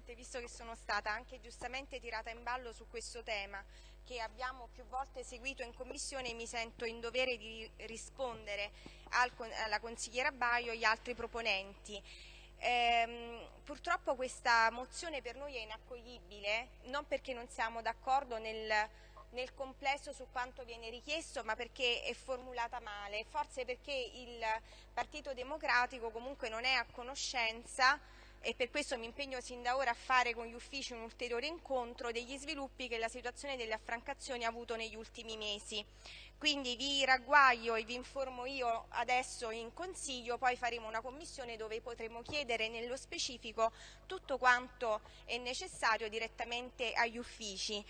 Presidente, visto che sono stata anche giustamente tirata in ballo su questo tema che abbiamo più volte seguito in Commissione, mi sento in dovere di rispondere al, alla consigliera Baio e agli altri proponenti. Ehm, purtroppo questa mozione per noi è inaccoglibile, non perché non siamo d'accordo nel, nel complesso su quanto viene richiesto, ma perché è formulata male, forse perché il Partito Democratico comunque non è a conoscenza e per questo mi impegno sin da ora a fare con gli uffici un ulteriore incontro degli sviluppi che la situazione delle affrancazioni ha avuto negli ultimi mesi. Quindi vi ragguaglio e vi informo io adesso in consiglio, poi faremo una commissione dove potremo chiedere nello specifico tutto quanto è necessario direttamente agli uffici.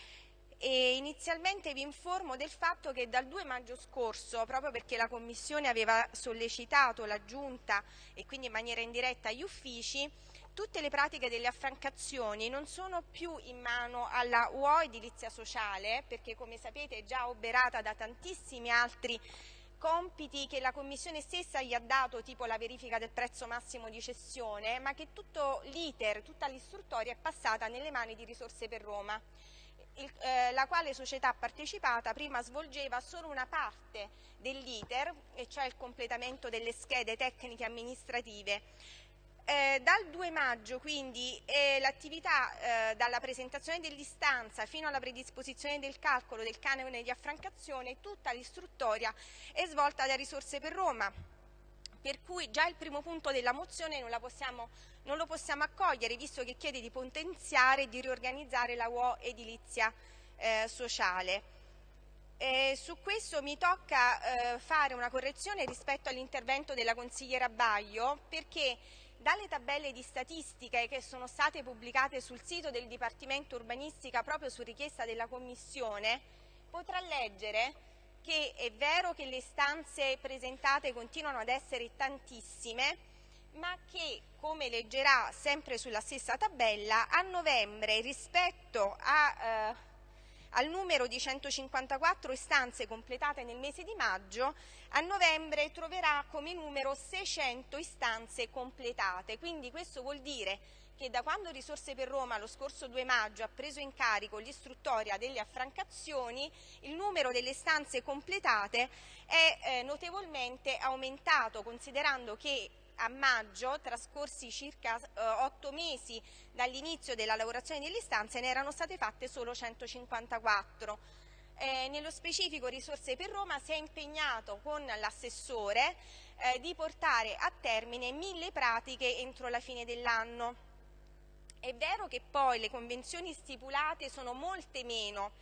E inizialmente vi informo del fatto che dal 2 maggio scorso, proprio perché la Commissione aveva sollecitato la Giunta e quindi in maniera indiretta gli uffici, tutte le pratiche delle affrancazioni non sono più in mano alla UO edilizia sociale, perché come sapete è già oberata da tantissimi altri compiti che la Commissione stessa gli ha dato, tipo la verifica del prezzo massimo di cessione, ma che tutto l'iter, tutta l'istruttoria è passata nelle mani di Risorse per Roma il, eh, la quale società partecipata prima svolgeva solo una parte dell'iter, e cioè il completamento delle schede tecniche amministrative. Eh, dal 2 maggio quindi eh, l'attività eh, dalla presentazione dell'istanza fino alla predisposizione del calcolo del canone di affrancazione, tutta l'istruttoria è svolta da Risorse per Roma, per cui già il primo punto della mozione non, possiamo, non lo possiamo accogliere visto che chiede di potenziare e di riorganizzare la UO edilizia eh, sociale. Eh, su questo mi tocca eh, fare una correzione rispetto all'intervento della consigliera Baglio perché dalle tabelle di statistiche che sono state pubblicate sul sito del Dipartimento Urbanistica proprio su richiesta della Commissione potrà leggere che è vero che le istanze presentate continuano ad essere tantissime, ma che, come leggerà sempre sulla stessa tabella, a novembre rispetto a, eh, al numero di 154 istanze completate nel mese di maggio, a novembre troverà come numero 600 istanze completate. Quindi questo vuol dire che da quando Risorse per Roma lo scorso 2 maggio ha preso in carico l'istruttoria delle affrancazioni, il numero delle stanze completate è eh, notevolmente aumentato, considerando che a maggio, trascorsi circa eh, otto mesi dall'inizio della lavorazione delle stanze, ne erano state fatte solo 154. Eh, nello specifico Risorse per Roma si è impegnato con l'assessore eh, di portare a termine mille pratiche entro la fine dell'anno. È vero che poi le convenzioni stipulate sono molte meno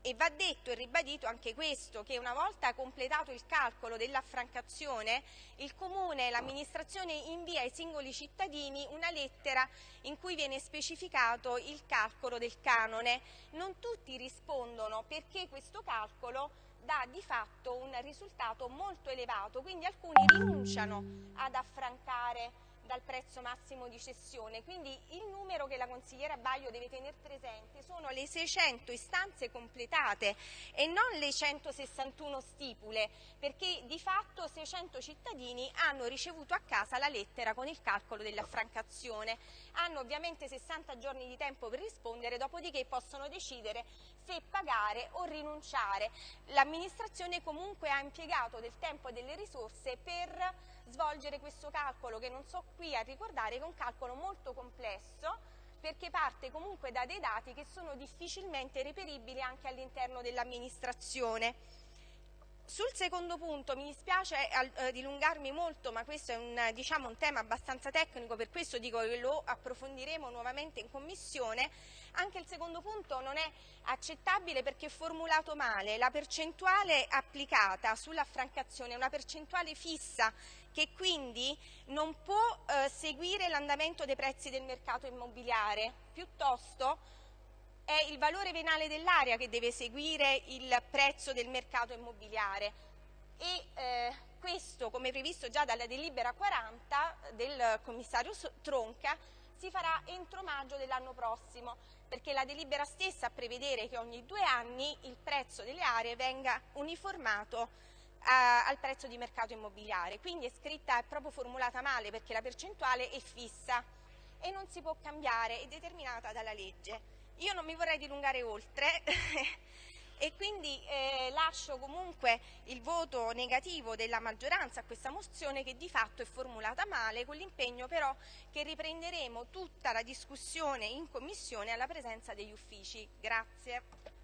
e va detto e ribadito anche questo, che una volta completato il calcolo dell'affrancazione, il Comune e l'amministrazione invia ai singoli cittadini una lettera in cui viene specificato il calcolo del canone. Non tutti rispondono perché questo calcolo dà di fatto un risultato molto elevato, quindi alcuni rinunciano ad affrancare dal prezzo massimo di cessione, quindi il numero che la consigliera Baio deve tenere presente sono le 600 istanze completate e non le 161 stipule, perché di fatto 600 cittadini hanno ricevuto a casa la lettera con il calcolo dell'affrancazione, hanno ovviamente 60 giorni di tempo per rispondere, dopodiché possono decidere se pagare o rinunciare. L'amministrazione comunque ha impiegato del tempo e delle risorse per svolgere questo calcolo che non so qui a ricordare che è un calcolo molto complesso perché parte comunque da dei dati che sono difficilmente reperibili anche all'interno dell'amministrazione. Sul secondo punto mi dispiace eh, dilungarmi molto, ma questo è un, diciamo, un, tema abbastanza tecnico, per questo dico che lo approfondiremo nuovamente in commissione. Anche il secondo punto non è accettabile perché è formulato male. La percentuale applicata sull'affrancazione è una percentuale fissa che quindi non può eh, seguire l'andamento dei prezzi del mercato immobiliare, piuttosto è il valore venale dell'area che deve seguire il prezzo del mercato immobiliare e eh, questo, come previsto già dalla delibera 40 del commissario Tronca, si farà entro maggio dell'anno prossimo, perché la delibera stessa prevedere che ogni due anni il prezzo delle aree venga uniformato eh, al prezzo di mercato immobiliare. Quindi è scritta, è proprio formulata male perché la percentuale è fissa e non si può cambiare, è determinata dalla legge. Io non mi vorrei dilungare oltre e quindi eh, lascio comunque il voto negativo della maggioranza a questa mozione che di fatto è formulata male, con l'impegno però che riprenderemo tutta la discussione in commissione alla presenza degli uffici. Grazie.